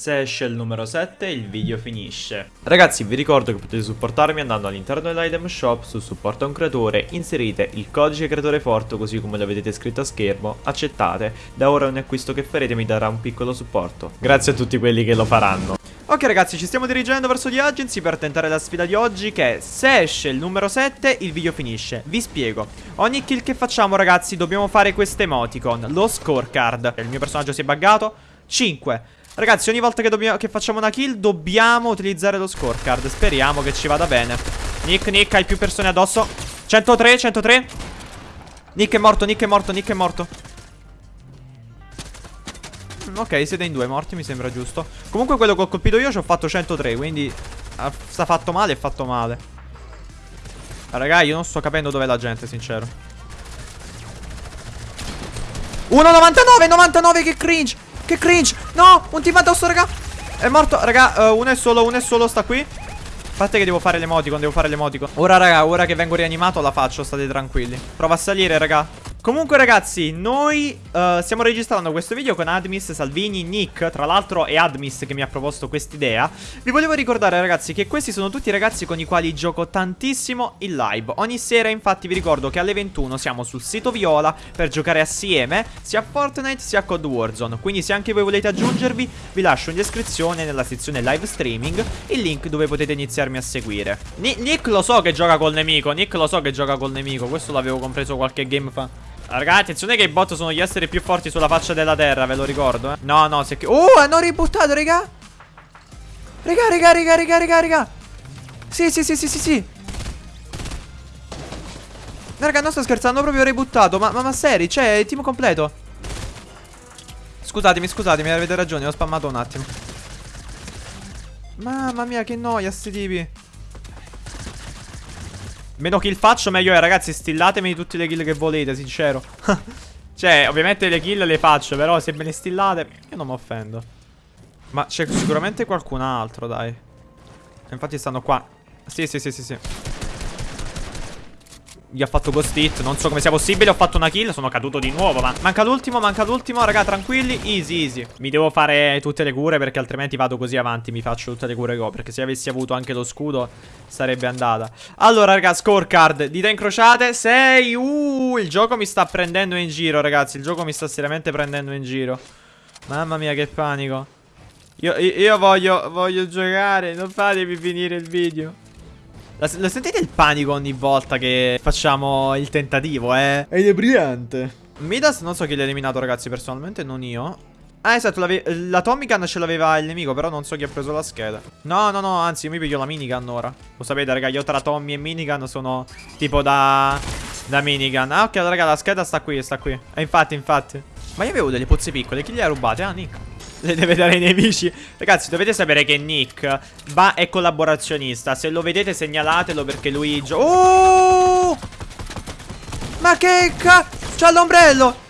Se esce il numero 7 il video finisce. Ragazzi vi ricordo che potete supportarmi andando all'interno dell'item shop su supporta un creatore, inserite il codice creatore forte così come lo vedete scritto a schermo, accettate, da ora ogni acquisto che farete mi darà un piccolo supporto. Grazie a tutti quelli che lo faranno. Ok ragazzi ci stiamo dirigendo verso The Agency per tentare la sfida di oggi che è se esce il numero 7 il video finisce Vi spiego Ogni kill che facciamo ragazzi dobbiamo fare questo emoticon Lo scorecard Il mio personaggio si è buggato 5 Ragazzi ogni volta che, dobbiamo, che facciamo una kill dobbiamo utilizzare lo scorecard Speriamo che ci vada bene Nick Nick hai più persone addosso 103 103 Nick è morto Nick è morto Nick è morto Ok, siete in due morti, mi sembra giusto. Comunque quello che ho colpito io ci ho fatto 103, quindi... Ah, sta fatto male, è fatto male. Raga, io non sto capendo dov'è la gente, sincero. 1,99, 99, che cringe! Che cringe! No, un team addosso, raga! È morto, raga, uh, uno è solo, uno è solo, sta qui. Aspetta che devo fare l'emoticon, devo fare l'emoticon. Ora, raga, ora che vengo rianimato la faccio, state tranquilli. Prova a salire, raga. Comunque ragazzi, noi uh, stiamo registrando questo video con Admis, Salvini, Nick Tra l'altro è Admis che mi ha proposto quest'idea. Vi volevo ricordare ragazzi che questi sono tutti i ragazzi con i quali gioco tantissimo in live. Ogni sera infatti vi ricordo che alle 21 siamo sul sito Viola per giocare assieme Sia a Fortnite sia a Code Warzone. Quindi se anche voi volete aggiungervi vi lascio in descrizione nella sezione live streaming Il link dove potete iniziarmi a seguire. Ni Nick lo so che gioca col nemico, Nick lo so che gioca col nemico Questo l'avevo compreso qualche game fa Ragazzi, attenzione che i bot sono gli esseri più forti sulla faccia della terra, ve lo ricordo, eh. No, no, se... Oh, hanno ributtato, raga. Raga, raga, raga, raga, raga, raga. Sì, sì, sì, sì, sì, sì. Raga, non sto scherzando, proprio ributtato. Ma, ma, ma seri, cioè, il team completo. Scusatemi, scusatemi, avete ragione, ho spammato un attimo. Mamma mia, che noia, sti tipi. Meno kill faccio meglio è ragazzi Stillatemi tutte le kill che volete sincero. Cioè ovviamente le kill le faccio Però se me le stillate io non mi offendo. Ma c'è sicuramente qualcun altro dai. Infatti stanno qua. Sì sì sì sì sì gli ho fatto ghost hit Non so come sia possibile Ho fatto una kill Sono caduto di nuovo Ma manca l'ultimo Manca l'ultimo Raga tranquilli Easy easy. Mi devo fare tutte le cure Perché altrimenti vado così avanti Mi faccio tutte le cure che ho Perché se avessi avuto anche lo scudo Sarebbe andata. Allora raga Scorecard Dita incrociate 6 Uh Il gioco mi sta prendendo in giro ragazzi Il gioco mi sta seriamente prendendo in giro. Mamma mia che panico. Io, io, io voglio Voglio giocare Non fatemi finire il video la, la, sentite il panico ogni volta che facciamo il tentativo, eh? È inebriante. Midas non so chi l'ha eliminato, ragazzi, personalmente non io. Ah, esatto, la Tommy Gun ce l'aveva il nemico, però non so chi ha preso la scheda. No, no, no, anzi, io mi piglio la minigun ora. Lo sapete, raga, io tra Tommy e minigun sono tipo da... Da minigun. Ah, ok, raga, la scheda sta qui, sta qui. E infatti, infatti. Ma io avevo delle pozze piccole, chi le ha rubate? Ah, Nick le deve dare ai nemici Ragazzi dovete sapere che Nick va è collaborazionista Se lo vedete segnalatelo perché lui Oh Ma che ca... C'ha l'ombrello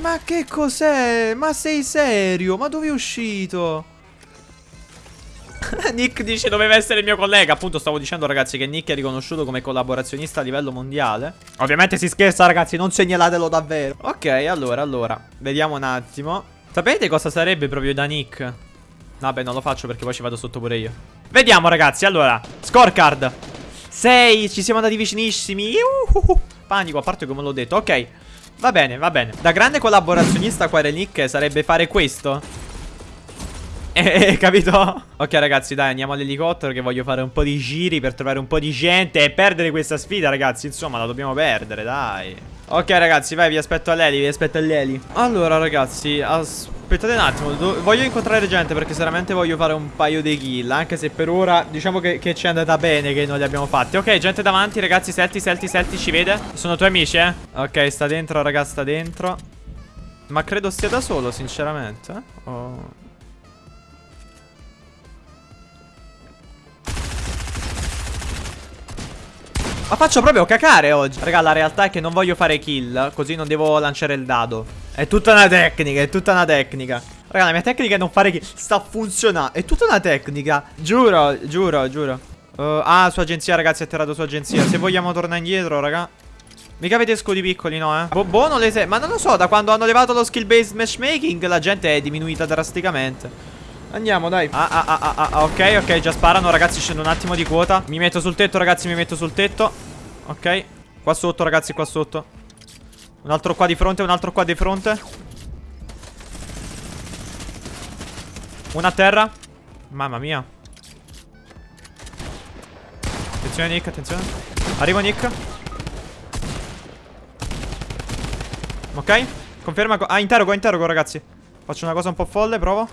Ma che cos'è? Ma sei serio? Ma dove è uscito? Nick dice doveva essere il mio collega. Appunto stavo dicendo ragazzi che Nick è riconosciuto come collaborazionista a livello mondiale. Ovviamente si scherza ragazzi non segnalatelo davvero. Ok allora allora Vediamo un attimo. Sapete cosa sarebbe proprio da Nick? Vabbè non lo faccio perché poi ci vado sotto pure io. Vediamo ragazzi allora Scorecard. 6 Ci siamo andati vicinissimi. Uh, Panico a parte come l'ho detto. Ok Va bene va bene. Da grande collaborazionista qua Nick sarebbe fare questo eh, eh, capito? Ok ragazzi dai andiamo all'elicottero che voglio fare un po' di giri per trovare un po' di gente e perdere questa sfida ragazzi. Insomma la dobbiamo perdere dai. Ok ragazzi vai vi aspetto all'Eli vi aspetto all'Eli Allora ragazzi aspettate un attimo. Voglio incontrare gente perché seriamente voglio fare un paio di kill Anche se per ora diciamo che, che ci è andata bene che non li abbiamo fatti. Ok gente davanti ragazzi Selti Selti Selti ci vede? Sono tuoi amici eh? Ok sta dentro ragazzi sta dentro. Ma credo stia da solo sinceramente Oh Ma faccio proprio cacare oggi. Raga la realtà è che non voglio fare kill Così non devo lanciare il dado. È tutta una tecnica È tutta una tecnica. Raga la mia tecnica è non fare kill Sta funzionando È tutta una tecnica. Giuro Giuro Giuro. Uh, Ah su agenzia ragazzi Ha atterrato su agenzia. Se vogliamo tornare indietro raga. Mica avete scudi piccoli, no, eh? Boh, non le se... Ma non lo so, da quando hanno levato lo skill based matchmaking la gente è diminuita drasticamente. Andiamo, dai. Ah, ah, ah, ah, ah, ok, ok, già sparano, ragazzi, scendo un attimo di quota. Mi metto sul tetto, ragazzi, mi metto sul tetto. Ok. Qua sotto, ragazzi, qua sotto. Un altro qua di fronte, un altro qua di fronte. Una a terra. Mamma mia. Attenzione, Nick, attenzione. Arrivo, Nick. Ok. Conferma. Ah, interrogo, interrogo, ragazzi. Faccio una cosa un po' folle, provo.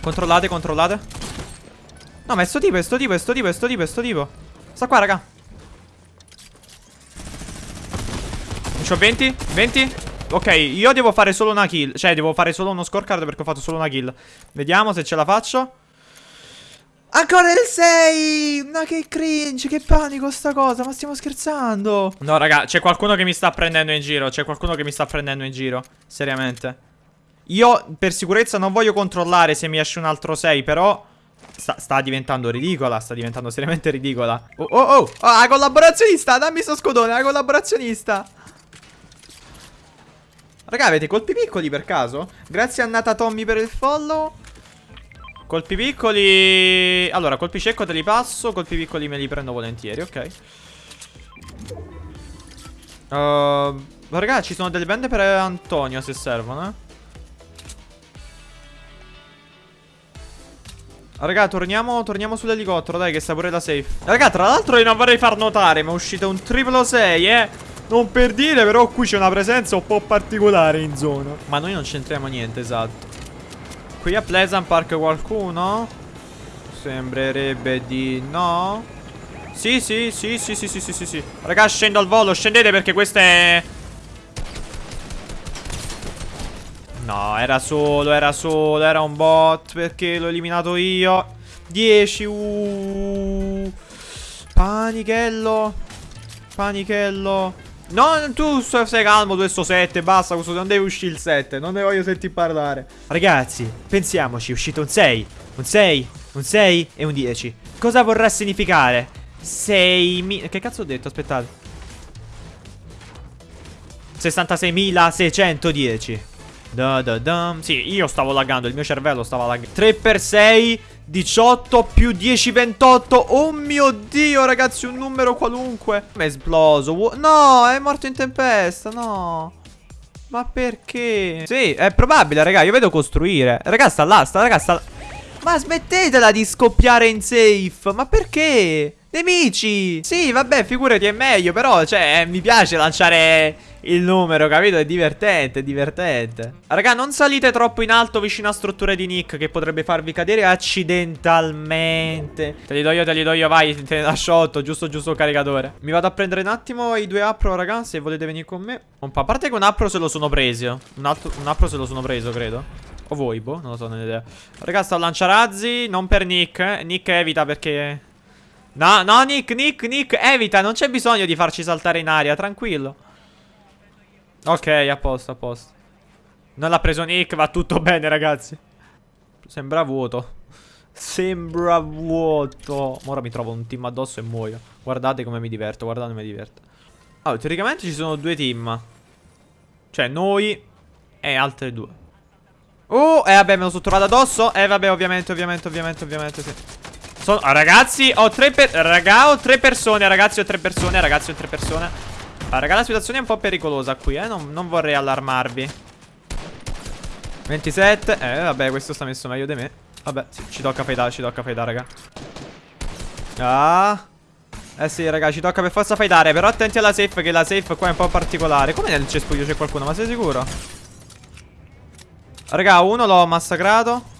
Controllate, controllate. No, ma è sto tipo, è sto tipo, è sto tipo, è sto tipo, è sto tipo. Sta qua, raga. C'ho 20, 20. Ok, io devo fare solo una kill. Cioè, devo fare solo uno scorecard perché ho fatto solo una kill. Vediamo se ce la faccio. Ancora il 6 Ma che cringe Che panico sta cosa Ma stiamo scherzando No raga C'è qualcuno che mi sta prendendo in giro C'è qualcuno che mi sta prendendo in giro Seriamente Io per sicurezza non voglio controllare Se mi esce un altro 6 Però sta, sta, diventando ridicola Sta diventando seriamente ridicola Oh oh oh, Ah collaborazionista Dammi sto scodone La collaborazionista Raga avete colpi piccoli per caso? Grazie a Nata Tommy per il follow Colpi piccoli... Allora, colpi cieco te li passo, colpi piccoli me li prendo volentieri, ok. Uh, raga, ci sono delle bende per Antonio se servono, eh. Raga, torniamo, torniamo sull'elicottero, dai, che sta pure da safe. Raga, tra l'altro io non vorrei far notare, ma è uscito un triplo 6, eh. Non per dire, però qui c'è una presenza un po' particolare in zona. Ma noi non c'entriamo niente, esatto. Qui a Pleasant Park qualcuno? Sembrerebbe di no. Sì, sì, sì, sì, sì, sì, sì, sì. Raga, scendo al volo, scendete perché questa è... No, era solo, era solo, era un bot perché l'ho eliminato io. 10, uh. Panichello. Panichello. No, tu stai calmo, tu sto 7, basta, questo non deve uscire il 7, non ne voglio sentire parlare. Ragazzi, pensiamoci, è uscito un 6, un 6, un 6 e un 10. Cosa vorrà significare? 6 Che cazzo ho detto? Aspettate. 66.610. Da da da. Sì, io stavo laggando, il mio cervello stava laggando. 3 per 6 18 più 10, 28 Oh mio Dio ragazzi un numero qualunque È esploso No è morto in tempesta No Ma perché? Sì è probabile raga Io vedo costruire Raga là sta raga sta Ma smettetela di scoppiare in safe Ma perché? Nemici Sì vabbè figurati è meglio Però cioè mi piace lanciare il numero, capito? È divertente, è divertente. Raga, non salite troppo in alto vicino a strutture di Nick che potrebbe farvi cadere accidentalmente. Te li do io, te li do io, vai, te ne lascio 8, giusto, giusto caricatore. Mi vado a prendere un attimo i due appro, raga, se volete venire con me. A parte che un appro se lo sono preso. Un, altro, un appro se lo sono preso, credo. O voi, boh, non lo so, non ho idea. Raga, sto a lanciarazzi, non per Nick, eh. Nick evita perché... No, no, Nick, Nick, Nick, evita, non c'è bisogno di farci saltare in aria, tranquillo. Ok, a posto, a posto. Non l'ha preso Nick, va tutto bene, ragazzi. Sembra vuoto. Sembra vuoto. Ora mi trovo un team addosso e muoio. Guardate come mi diverto, guardate come mi diverto. Allora, teoricamente ci sono due team. Cioè, noi e altre due. Oh, eh vabbè, me lo sono trovato addosso. Eh vabbè, ovviamente, ovviamente, ovviamente, ovviamente, sì. Sono... ragazzi, ho tre per... Raga, ho tre persone, ragazzi, ho tre persone, ragazzi, ho tre persone. Ah, raga, la situazione è un po' pericolosa qui, eh. Non, non vorrei allarmarvi. 27. Eh, vabbè, questo sta messo meglio di me. Vabbè, ci tocca fightare, ci tocca fightare, raga. Ah. Eh sì, raga, ci tocca per forza fightare. Però attenti alla safe, che la safe qua è un po' particolare. Come nel cespuglio c'è qualcuno? Ma sei sicuro? Raga, uno l'ho massacrato.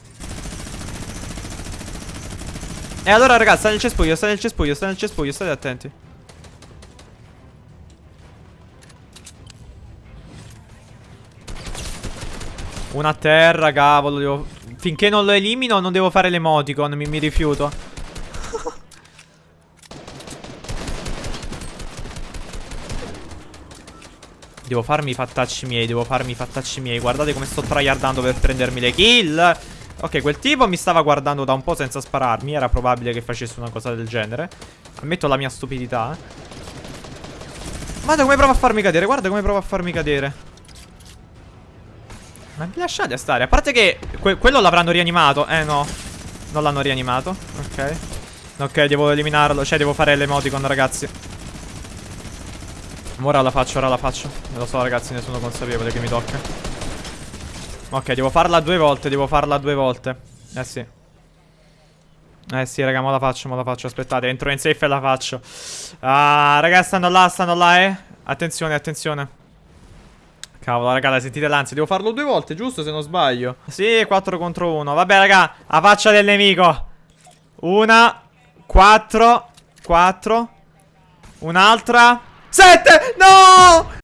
E allora, raga, sta nel cespuglio, sta nel cespuglio, sta nel cespuglio, state attenti. Una terra, cavolo. Devo... Finché non lo elimino non devo fare l'emoticon, mi, mi rifiuto. Devo farmi i fattacci miei, devo farmi i fattacci miei. Guardate come sto tryhardando per prendermi le kill. Ok, quel tipo mi stava guardando da un po' senza spararmi. Era probabile che facesse una cosa del genere. Ammetto la mia stupidità. Guarda come prova a farmi cadere, guarda come prova a farmi cadere. Ma vi lasciate stare? A parte che que quello l'avranno rianimato. Eh no. Non l'hanno rianimato. Ok. Ok, devo eliminarlo. Cioè, devo fare l'emoticon, ragazzi. Ora la faccio, ora la faccio. Non lo so, ragazzi, ne sono consapevole che mi tocca. Ok, devo farla due volte, devo farla due volte. Eh sì. Eh sì, raga, mo la faccio, mo la faccio. Aspettate, entro in safe e la faccio. Ah, raga, stanno là, stanno là, eh. Attenzione, attenzione. Cavolo, raga, sentite l'ansia. Devo farlo due volte, giusto? Se non sbaglio. Sì, 4 contro 1. Vabbè, raga, a faccia del nemico. Una, 4, 4. Un'altra. 7! No!